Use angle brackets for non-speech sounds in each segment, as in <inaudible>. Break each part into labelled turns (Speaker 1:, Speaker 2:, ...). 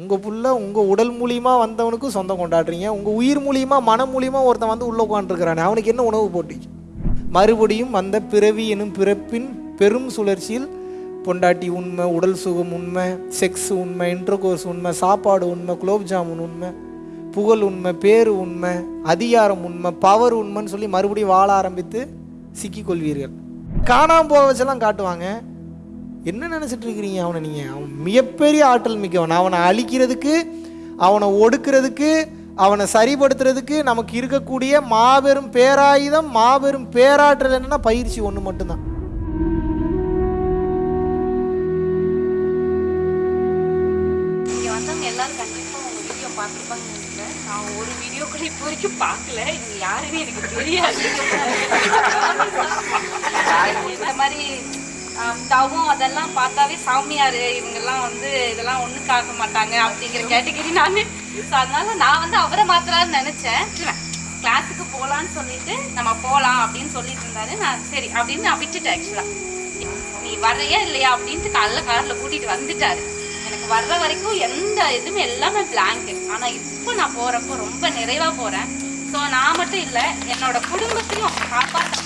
Speaker 1: உங்கள் பிள்ள உங்கள் உடல் மூலியமா வந்தவனுக்கும் சொந்தம் கொண்டாடுறீங்க. உங்கள் உயிர் மூலியமா மனம் மூலியமா ஒருத்தன் வந்து உள்ளே உட்காந்துருக்கிறானே அவனுக்கு என்ன உணவு போட்டி? மறுபடியும் வந்த பிறவி எனும் பிறப்பின் பெரும் சுழற்சியில் பொண்டாட்டி உண்மை உடல் சுகம் உண்மை செக்ஸ் உண்மை இன்டர்கோர்ஸ் உண்மை சாப்பாடு உண்மை குலோப் ஜாமுன் உண்மை புகழ் உண்மை பேரு உண்மை அதிகாரம் உண்மை பவர் உண்மைன்னு சொல்லி மறுபடியும் வாழ ஆரம்பித்து சிக்கிக்கொள்வீர்கள். காணாம போக வச்செல்லாம் காட்டுவாங்க. என்ன நினச்சிட்டு இருக்கிறீங்க? அவனை நீங்கள் அவன் மிகப்பெரிய ஆற்றல் மிக்கவன். அவனை அழிக்கிறதுக்கு அவனை ஒடுக்கிறதுக்கு அவனை சரிப்படுத்துறதுக்கு நமக்கு இருக்கக்கூடிய மாபெரும் பேராயுதம் மாபெரும் பேராற்றல் என்னன்னா பயிற்சி ஒன்று மட்டும்தான்.
Speaker 2: பார்க்கல. யாருன்னு எனக்கு தெரியாது. <laughs> இந்த மாதிரி தவம் அதெல்லாம் பார்த்தாவே சாமியார் இவங்கெல்லாம் வந்து இதெல்லாம் ஒன்றும் காக்க மாட்டாங்க அப்படிங்கிற கேட்டகரி நான். ஸோ அதனால நான் வந்து அவரை மாத்திரான்னு நினச்சேன். கிளாஸுக்கு போகலான்னு சொல்லிட்டு நம்ம போகலாம் அப்படின்னு சொல்லிட்டு இருந்தாரு. நான் சரி அப்படின்னு நான் விட்டுட்டேன் ஆக்சுவலாக நீ வர்றியா இல்லையா அப்படின்ட்டு காலைல காரில் கூட்டிகிட்டு வந்துட்டாரு. எனக்கு வர்ற வரைக்கும் எந்த இதுவுமே எல்லாமே பிளாங்கு ஆனால் இப்போ நான் போகிறப்போ ரொம்ப நிறைவாக போகிறேன் ஸோ நான் மட்டும் இல்லை என்னோட குடும்பத்தையும் காப்பாற்ற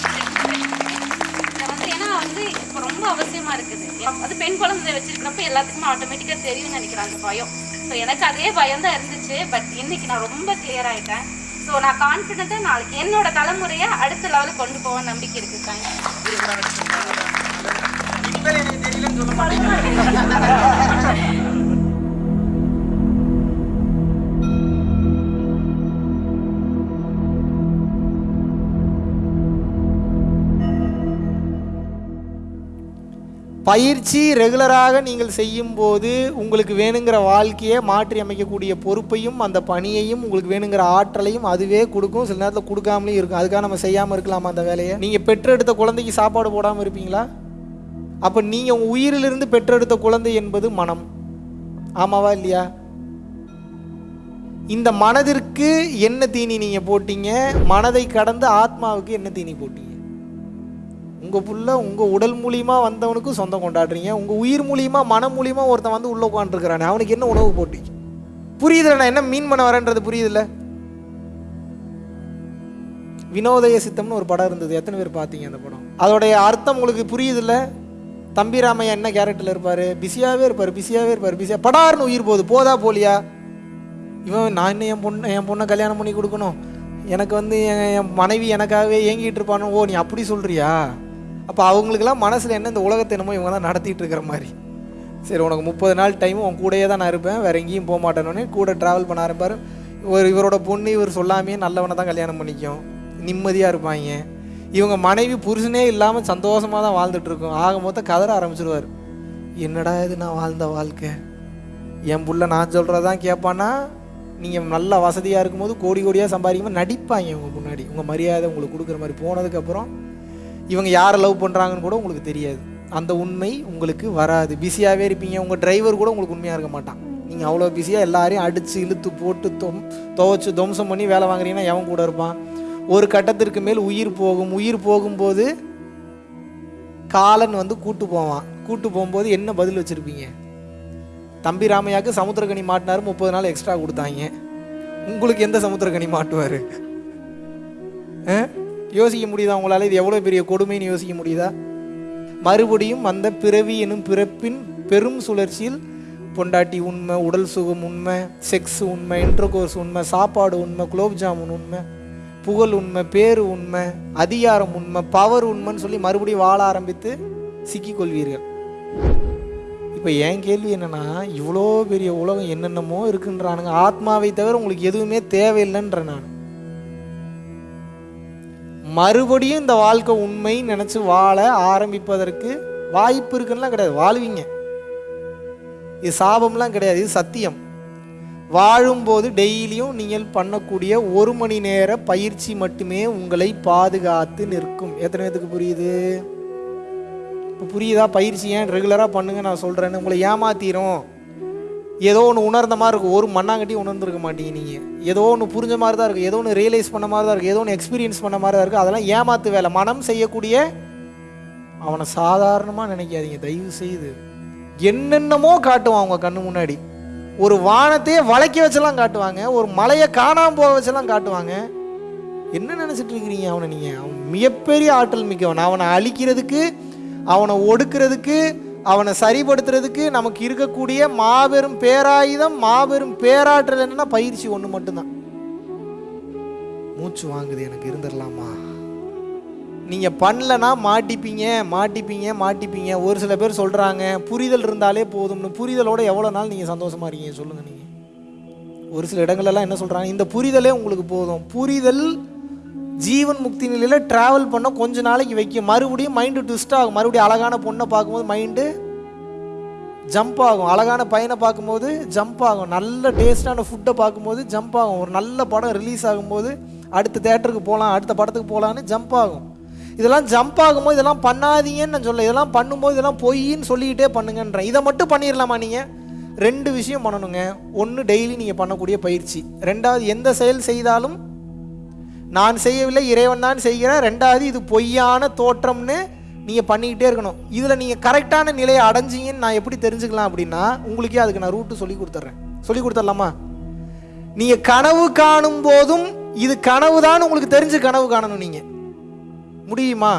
Speaker 2: வந்து இப்போ ரொம்ப அவசியமா இருக்குது. அது பெண் குழந்தை வச்சிருக்கிறப்ப எல்லாத்துக்குமே ஆட்டோமேட்டிக்கா தெரியும்னு நினைக்கிறேன் அந்த பயம். ஸோ எனக்கு அதே பயம் தான் இருந்துச்சு. பட் இன்னைக்கு நான் ரொம்ப கிளியர் ஆயிட்டேன். ஸோ நான் கான்ஃபிடென்ட்டாக நாளைக்கு என்னோட தலைமுறையை அடுத்த லெவலுக்கு கொண்டு போக நம்பிக்கை இருக்கு. தேங்க்ஸ் <laughs>
Speaker 1: பயிற்சி ரெகுலராக நீங்கள் செய்யும்போது உங்களுக்கு வேணுங்கிற வாழ்க்கையை மாற்றி அமைக்கக்கூடிய பொறுப்பையும் அந்த பணியையும் உங்களுக்கு வேணுங்கிற ஆற்றலையும் அதுவே கொடுக்கும். சில நேரத்தில் கொடுக்காமலேயும் இருக்கும். அதுக்காக நம்ம செய்யாமல் இருக்கலாமா அந்த வேலையை? நீங்கள் பெற்றெடுத்த குழந்தைக்கு சாப்பாடு போடாமல் இருப்பீங்களா? அப்போ நீங்கள் உங்கள் உயிரிலிருந்து பெற்றெடுத்த குழந்தை என்பது மனம். ஆமாவா இல்லையா? இந்த மனதிற்கு என்ன தீனி நீங்கள் போட்டீங்க? மனதை கடந்து ஆத்மாவுக்கு என்ன தீனி போட்டீங்க? உங்கள் புள்ள உங்கள் உடல் மூலியமாக வந்தவனுக்கும் சொந்தம் கொண்டாடுறீங்க. உங்கள் உயிர் மூலியமாக மனம் மூலியமாக ஒருத்தன் வந்து உள்ளே உட்காந்துருக்கிறானே அவனுக்கு என்ன உணவு போட்டி? புரியுதுல நான் என்ன மீன் பண்ண வரேன்றது புரியுதுல்ல வினோதய சித்தம்னு ஒரு படம் இருந்தது எத்தனை பேர் பார்த்தீங்க அந்த படம்? அதோடைய அர்த்தம் உங்களுக்கு புரியுதுல்ல தம்பி ராமையா என்ன கேரக்டரில் இருப்பார்? பிஸியாகவே இருப்பார் பிஸியாகவே இருப்பார் பிஸியாக படார்னு உயிர் போகுது போதா போலியா? இவன் நான் இன்னும் என் பொண்ணு என் பொண்ணை கல்யாணம் பண்ணி கொடுக்கணும். எனக்கு வந்து என் என் மனைவி எனக்காகவே ஏங்கிட்டு இருப்பானோ? ஓ நீ அப்படி சொல்கிறியா அப்போ அவங்களுக்கெல்லாம் மனசில் என்ன இந்த உலகத்தை என்னமோ இவங்க தான் நடத்திட்டு இருக்கிற மாதிரி. சரி உனக்கு முப்பது நாள் டைம் உன் கூடயே தான் நான் இருப்பேன். வேற எங்கேயும் போக மாட்டேன்னு கூட ட்ராவல் பண்ண ஆரம்பிப்பார். ஒரு இவரோட பொண்ணு இவர் சொல்லாமையே நல்லவனை தான் கல்யாணம் பண்ணிக்கும். நிம்மதியாக இருப்பாங்க. இவங்க மனைவி புருஷனே இல்லாமல் சந்தோஷமாக தான் வாழ்ந்துட்டுருக்கோம் ஆக மொத்தம் கதற ஆரம்பிச்சிருவார். என்னடா இது நான் வாழ்ந்த வாழ்க்கை? என் புள்ள நான் சொல்கிறதான் கேட்பான்னா நீங்கள் நல்ல வசதியாக இருக்கும்போது கோடி கோடியாக சம்பாதிக்கும்போது நடிப்பாங்க உங்கள் முன்னாடி. உங்கள் மரியாதை உங்களுக்கு கொடுக்குற மாதிரி போனதுக்கப்புறம் இவங்க யாரை லவ் பண்ணுறாங்கன்னு கூட உங்களுக்கு தெரியாது. அந்த உண்மை உங்களுக்கு வராது. பிஸியாகவே இருப்பீங்க. உங்கள் டிரைவர் கூட உங்களுக்கு உண்மையாக இருக்க மாட்டான். நீங்கள் அவ்வளோ பிஸியாக எல்லாரையும் அடித்து இழுத்து போட்டு தொம் துவைச்சு துவம்சம் பண்ணி வேலை வாங்குறீங்கன்னா எவன் கூட இருப்பான்? ஒரு கட்டத்திற்கு மேல் உயிர் போகும். உயிர் போகும்போது காலன் வந்து கூட்டு போவான். கூட்டு போகும்போது என்ன பதில் வச்சுருப்பீங்க? தம்பி ராமையாக்கு சமுத்திரக்கனி மாட்டினாரு. முப்பது நாள் எக்ஸ்ட்ரா கொடுத்தாங்க. உங்களுக்கு எந்த சமுத்திரக்கனி மாட்டுவார்? யோசிக்க முடியுதா உங்களால்? இது எவ்வளோ பெரிய கொடுமைன்னு யோசிக்க முடியுதா? மறுபடியும் அந்த பிறவி எனும் பிறப்பின் பெரும் சுழற்சியில் பொண்டாட்டி உண்மை உடல் சுகம் உண்மை செக்ஸ் உண்மை இன்டர்கோர்ஸ் உண்மை சாப்பாடு உண்மை குலோப் ஜாமுன் உண்மை புகழ் உண்மை பேரு உண்மை அதிகாரம் உண்மை பவர் உண்மைன்னு சொல்லி மறுபடியும் வாழ ஆரம்பித்து சிக்கிக்கொள்வீர்கள் இப்போ என் கேள்வி என்னென்னா இவ்வளோ பெரிய உலகம் என்னென்னமோ இருக்குன்றானுங்க. ஆத்மாவை தவிர உங்களுக்கு எதுவுமே தேவையில்லைன்ற நான். மறுபடியும் இந்த வாழ்க்கை உண்மை நினச்சி வாழ ஆரம்பிப்பதற்கு வாய்ப்பு இருக்குன்னா கிடையாது. வாழ்வீங்க. இது சாபம்லாம் கிடையாது. இது சத்தியம். வாழும்போது டெய்லியும் நீங்கள் பண்ணக்கூடிய ஒரு மணி நேர பயிற்சி மட்டுமே உங்களை பாதுகாத்து நிற்கும். எத்தனை பேத்துக்கு புரியுது? இப்போ புரியுதா? பயிற்சி ஏன் ரெகுலராக பண்ணுங்க நான் சொல்கிறேன்னு உங்களை ஏமாத்திரும். ஏதோ ஒன்று உணர்ந்த மாதிரி இருக்கும். ஒரு மண்ணாங்கட்டி உணர்ந்துருக்க மாட்டீங்க நீங்கள் ஏதோ ஒன்று புரிஞ்ச மாதிரி தான் இருக்கும் ஏதோ ஒன்று ரியலைஸ் பண்ண மாதிரி தான் இருக்கும் ஏதோ ஒன்று எக்ஸ்பீரியன்ஸ் பண்ண மாதிரி தான் இருக்கும் அதெல்லாம் ஏமாத்து வேலை. மனம் செய்யக்கூடிய அவனை சாதாரணமாக நினைக்காதீங்க. தயவு செய்து. என்னென்னமோ காட்டுவான் அவங்க கண்ணு முன்னாடி. ஒரு வானத்தையே வளைக்க வச்செல்லாம் காட்டுவாங்க. ஒரு மலையை காணாமல் போக வச்செல்லாம் காட்டுவாங்க. என்ன நினச்சிட்டு இருக்கிறீங்க அவனை நீங்கள் அவன் மிகப்பெரிய ஆற்றல் மிக்கவன். அவனை அழிக்கிறதுக்கு அவனை ஒடுக்கிறதுக்கு அவனை சரிப்படுத்துறதுக்கு நமக்கு இருக்கக்கூடிய மாபெரும் பேராயுதம் மாபெரும் பேராற்றல் என்னன்னா பயிற்சி ஒன்று மட்டும்தான். மூச்சு வாங்குது எனக்கு இருந்துடலாமா? நீங்கள் பண்ணலன்னா மாட்டிப்பீங்க மாட்டிப்பீங்க மாட்டிப்பீங்க. ஒரு சில பேர் சொல்கிறாங்க புரிதல் இருந்தாலே போதும்னு. புரிதலோட எவ்வளோ நாள் நீங்கள் சந்தோஷமா இருக்கீங்க சொல்லுங்கள் நீங்கள் ஒரு சில இடங்கள்லாம் என்ன சொல்கிறாங்க இந்த புரிதலே உங்களுக்கு போதும். புரிதல் ஜீவன் முக்தி நிலையில் ட்ராவல் பண்ண கொஞ்ச நாளைக்கு வைக்கும். மறுபடியும் மைண்டு ட்விஸ்ட் ஆகும். மறுபடியும் அழகான பொண்ணை பார்க்கும்போது மைண்டு ஜம்ப் ஆகும். அழகான பையனை பார்க்கும்போது ஜம்ப் ஆகும். நல்ல டேஸ்டான ஃபுட்டை பார்க்கும்போது ஜம்ப் ஆகும். ஒரு நல்ல படம் ரிலீஸ் ஆகும்போது அடுத்த தேட்டருக்கு போகலாம் அடுத்த படத்துக்கு போகலான்னு ஜம்ப் ஆகும். இதெல்லாம் ஜம்ப் ஆகும்போது இதெல்லாம் பண்ணாதீங்கன்னு நான் சொல்ல இதெல்லாம் பண்ணும்போது இதெல்லாம் பொய்ன்னு சொல்லிக்கிட்டே பண்ணுங்கன்றேன். இதை மட்டும் பண்ணிடலாமா நீங்கள் ரெண்டு விஷயம் பண்ணணுங்க. ஒன்று டெய்லி நீங்கள் பண்ணக்கூடிய பயிற்சி. ரெண்டாவது எந்த செயல் செய்தாலும் நான் செய்யவில்லை இறைவன் தான் செய்கிறார் ரெண்டாவது இது பொய்யான தோற்றம்னு நீங்கள் பண்ணிக்கிட்டே இருக்கணும். இதில் நீங்கள் கரெக்டான நிலையை அடைஞ்சிங்கன்னு நான் எப்படி தெரிஞ்சுக்கலாம் அப்படின்னா உங்களுக்கே அதுக்கு நான் ரூட்டு சொல்லி கொடுத்துட்றேன் சொல்லி கொடுத்துடலாமா? நீங்கள் கனவு காணும் போதும் இது கனவு தான் உங்களுக்கு தெரிஞ்சு கனவு காணணும் நீங்கள் முடியுமா?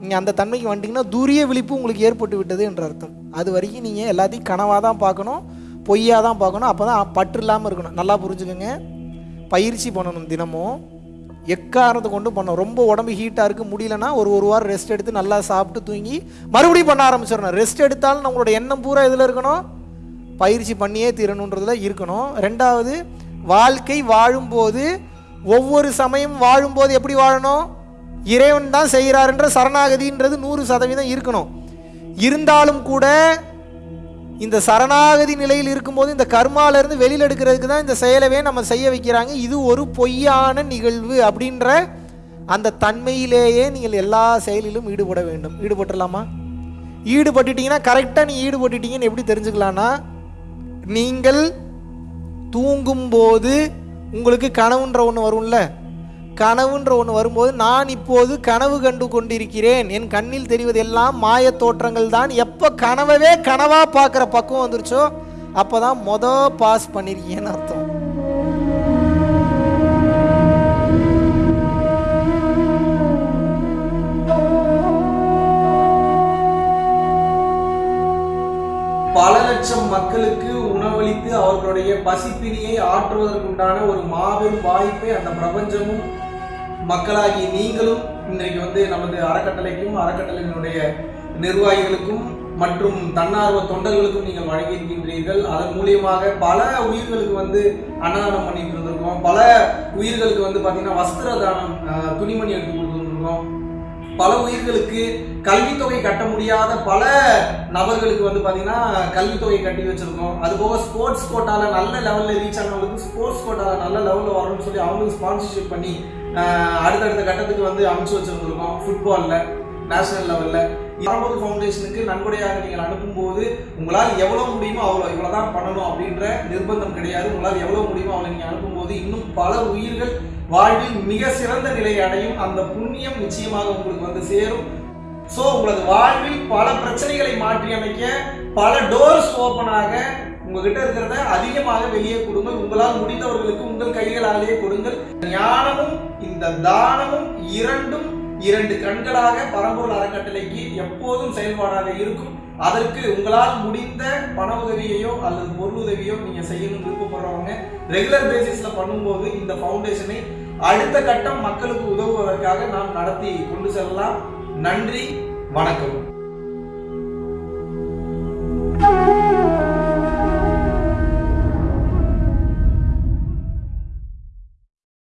Speaker 1: நீங்கள் அந்த தன்மைக்கு வந்துட்டீங்கன்னா துரிய விழிப்பு உங்களுக்கு ஏற்பட்டு விட்டது என்ற அர்த்தம். அது வரைக்கும் நீங்கள் எல்லாத்தையும் கனவாக தான் பார்க்கணும் பொய்யாக தான் பார்க்கணும் அப்போ தான் பற்று இல்லாமல் இருக்கணும். நல்லா புரிஞ்சுக்கோங்க. பயிற்சி பண்ணணும் தினமும். எக்காரணத்தை கொண்டு பண்ணணும் ரொம்ப உடம்பு ஹீட்டாக இருக்குது முடியலன்னா ஒரு ஒரு வாரம் ரெஸ்ட் எடுத்து நல்லா சாப்பிட்டு தூங்கி மறுபடியும் பண்ண ஆரம்பிச்சிடணும். ரெஸ்ட் எடுத்தாலும் நம்மளோட எண்ணம் பூரா இதில் இருக்கணும்? பயிற்சி பண்ணியே தீரணுன்றதுல இருக்கணும். ரெண்டாவது வாழ்க்கை வாழும்போது ஒவ்வொரு சமயம் வாழும்போது எப்படி வாழணும்? இறைவன் தான் செய்கிறாருன்ற சரணாகதின்றது நூறு சதவீதம் இருக்கணும். இருந்தாலும் கூட இந்த சரணாகதி நிலையில் இருக்கும்போது இந்த கர்மாலேருந்து வெளியில் எடுக்கிறதுக்கு தான் இந்த செயலவே நம்ம செய்ய வைக்கிறாங்க. இது ஒரு பொய்யான நிகழ்வு அப்படின்ற அந்த தன்மையிலேயே நீங்கள் எல்லா செயலிலும் ஈடுபட வேண்டும். ஈடுபட்டுடலாமா? ஈடுபட்டுட்டீங்கன்னா கரெக்டாக நீ ஈடுபட்டுட்டீங்கன்னு எப்படி தெரிஞ்சுக்கலான்னா நீங்கள் தூங்கும்போது உங்களுக்கு கனவுன்ற ஒன்று வரும்ல? கனவுன்ற ஒன்று வரும்போது நான் இப்போது கனவு கண்டு கொண்டிருக்கிறேன். என் கண்ணில் தெரிவதெல்லாம் மாய தோற்றங்கள் தான். எப்போ கனவவே கனவாக பார்க்குற பக்குவம் வந்துருச்சோ அப்போ தான் மொதல் பாஸ் பண்ணியிருக்கேன்னு அர்த்தம்.
Speaker 3: பல லட்சம் மக்களுக்கு உணவளித்து அவர்களுடைய பசிப்பினியை ஆற்றுவதற்குண்டான ஒரு மாபெரும் வாய்ப்பை அந்த பிரபஞ்சமும் மக்களாகி நீங்களும் இன்றைக்கு வந்து நமது அறக்கட்டளைக்கும் அறக்கட்டளையினுடைய நிர்வாகிகளுக்கும் மற்றும் தன்னார்வ தொண்டர்களுக்கும் நீங்கள் வழங்கியிருக்கின்றீர்கள் அதன் மூலியமாக பல உயிர்களுக்கு வந்து அன்னதானம் பண்ணிட்டு இருந்திருக்கோம் பல உயிர்களுக்கு வந்து பார்த்தீங்கன்னா வஸ்திர தானம் துணிமணி எடுத்து கொடுத்துருக்கோம் பல உயிர்களுக்கு கல்வித்தொகை கட்ட முடியாத பல நபர்களுக்கு வந்து பார்த்தீங்கன்னா கல்வித்தொகை கட்டி வச்சிருக்கோம் அதுபோக ஸ்போர்ட்ஸ் கோட்டாவில் நல்ல லெவலில் ரீச் ஆனவங்களுக்கு ஸ்போர்ட்ஸ் கோட்டால நல்ல லெவலில் வரணும்னு சொல்லி அவங்களுக்கு ஸ்பான்சர்ஷிப் பண்ணி அடுத்தடுத்த கட்டத்துக்கு வந்து அமைச்சு வச்சிருந்திருக்கோம். ஃபுட்பாலில் நேஷனல் லெவலில் பரம்பொரு ஃபவுண்டேஷனுக்கு நன்கொடையாக நீங்கள் அனுப்பும்போது உங்களால் எவ்வளோ முடியுமோ அவ்வளோ இவ்வளோ தான் பண்ணணும் அப்படின்ற நிர்பந்தம் கிடையாது. உங்களால் எவ்வளோ முடியுமோ அவ்வளோ நீங்கள் அனுப்பும்போது இன்னும் பல உயிர்கள் வாழ்வில் மிக சிறந்த நிலையை அடையும். அந்த புண்ணியம் நிச்சயமாக உங்களுக்கு வந்து சேரும். ஸோ உங்களது வாழ்வில் பல பிரச்சனைகளை மாற்றி அமைக்க பல டோர்ஸ் ஓப்பனாக உங்ககிட்ட இருக்கிறத அதிகமாக வெளியே கொடுங்கள். உங்களால் முடிந்தவர்களுக்கு உங்கள் கைகளாலேயே கொடுங்கள். ஞானமும் இந்த தானமும் இரண்டும் இரண்டு கண்களாக பரம்பொருள் அறக்கட்டளைக்கு எப்போதும் செயல்பாடாக இருக்கும். அதற்கு உங்களால் முடிந்த பண உதவியையோ அல்லது பொருள் உதவியோ நீங்க செய்யணும்னு விருப்பப்படுறவங்க ரெகுலர் பேசிஸ்ல பண்ணும்போது இந்த ஃபவுண்டேஷனை அடுத்த கட்டம் மக்களுக்கு உதவுவதற்காக நாம் நடத்தி கொண்டு செல்லலாம். நன்றி வணக்கம்.